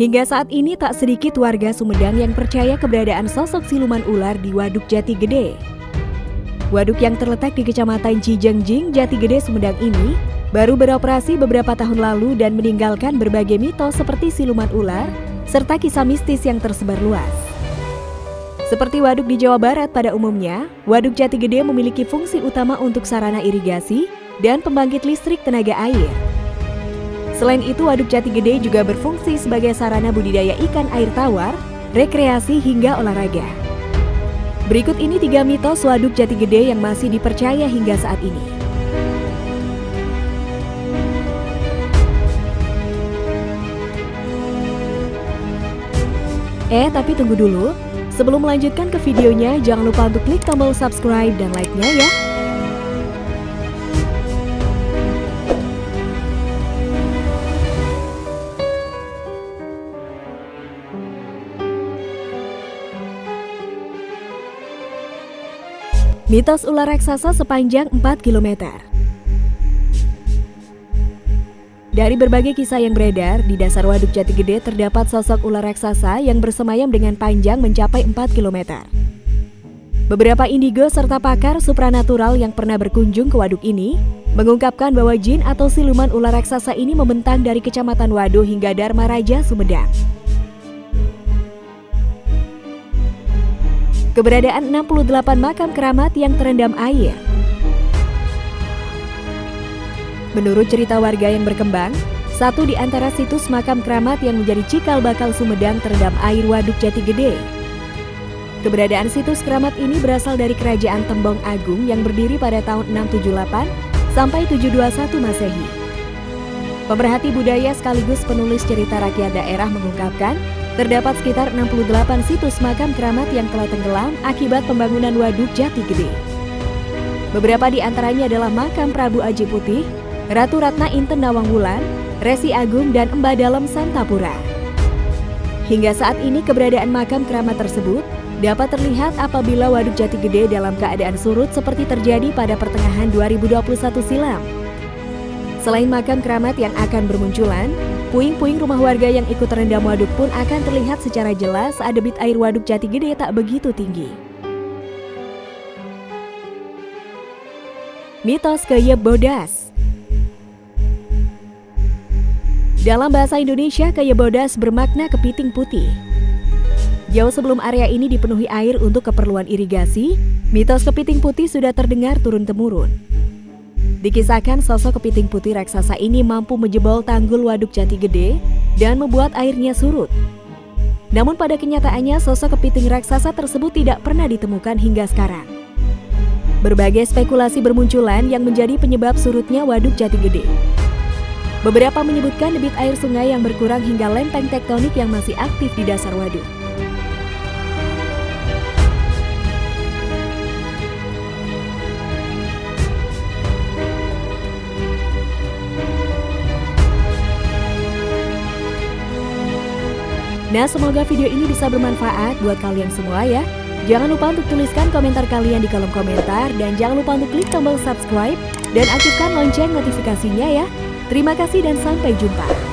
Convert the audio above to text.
Hingga saat ini tak sedikit warga Sumedang yang percaya keberadaan sosok siluman ular di Waduk Jati Gede. Waduk yang terletak di Kecamatan Cijengjing, Jati Gede, Sumedang ini baru beroperasi beberapa tahun lalu dan meninggalkan berbagai mitos seperti siluman ular serta kisah mistis yang tersebar luas. Seperti waduk di Jawa Barat pada umumnya, Waduk Jati Gede memiliki fungsi utama untuk sarana irigasi dan pembangkit listrik tenaga air. Selain itu, Waduk Jati Gede juga berfungsi sebagai sarana budidaya ikan air tawar, rekreasi hingga olahraga. Berikut ini tiga mitos Waduk Jati Gede yang masih dipercaya hingga saat ini. Eh, tapi tunggu dulu. Sebelum melanjutkan ke videonya, jangan lupa untuk klik tombol subscribe dan like-nya ya. Mitos ular raksasa sepanjang 4 km Dari berbagai kisah yang beredar, di dasar Waduk Jati Gede terdapat sosok ular raksasa yang bersemayam dengan panjang mencapai 4 km. Beberapa indigo serta pakar supranatural yang pernah berkunjung ke waduk ini mengungkapkan bahwa jin atau siluman ular raksasa ini membentang dari Kecamatan Wado hingga Dharma Raja, Sumedang. Keberadaan 68 makam keramat yang terendam air. Menurut cerita warga yang berkembang, satu di antara situs makam keramat yang menjadi cikal bakal Sumedang terendam air Waduk Jati Gede. Keberadaan situs keramat ini berasal dari Kerajaan Tembong Agung yang berdiri pada tahun 678 sampai 721 Masehi. Pemerhati budaya sekaligus penulis cerita rakyat daerah mengungkapkan Terdapat sekitar 68 situs makam keramat yang telah tenggelam akibat pembangunan Waduk Jati Gede. Beberapa di antaranya adalah makam Prabu Aji Putih, Ratu Ratna Inten Nawang Wulan, Resi Agung, dan Emba Dalem Santapura. Hingga saat ini keberadaan makam keramat tersebut dapat terlihat apabila Waduk Jati Gede dalam keadaan surut seperti terjadi pada pertengahan 2021 silam. Selain makam keramat yang akan bermunculan, puing-puing rumah warga yang ikut terendam waduk pun akan terlihat secara jelas saat debit air waduk jati gede tak begitu tinggi. Mitos Keyep Bodas Dalam bahasa Indonesia, Keyep Bodas bermakna kepiting putih. Jauh sebelum area ini dipenuhi air untuk keperluan irigasi, mitos kepiting putih sudah terdengar turun-temurun. Dikisahkan sosok kepiting putih raksasa ini mampu menjebol tanggul waduk jati gede dan membuat airnya surut. Namun pada kenyataannya sosok kepiting raksasa tersebut tidak pernah ditemukan hingga sekarang. Berbagai spekulasi bermunculan yang menjadi penyebab surutnya waduk jati gede. Beberapa menyebutkan debit air sungai yang berkurang hingga lempeng tektonik yang masih aktif di dasar waduk. Nah, semoga video ini bisa bermanfaat buat kalian semua ya. Jangan lupa untuk tuliskan komentar kalian di kolom komentar dan jangan lupa untuk klik tombol subscribe dan aktifkan lonceng notifikasinya ya. Terima kasih dan sampai jumpa.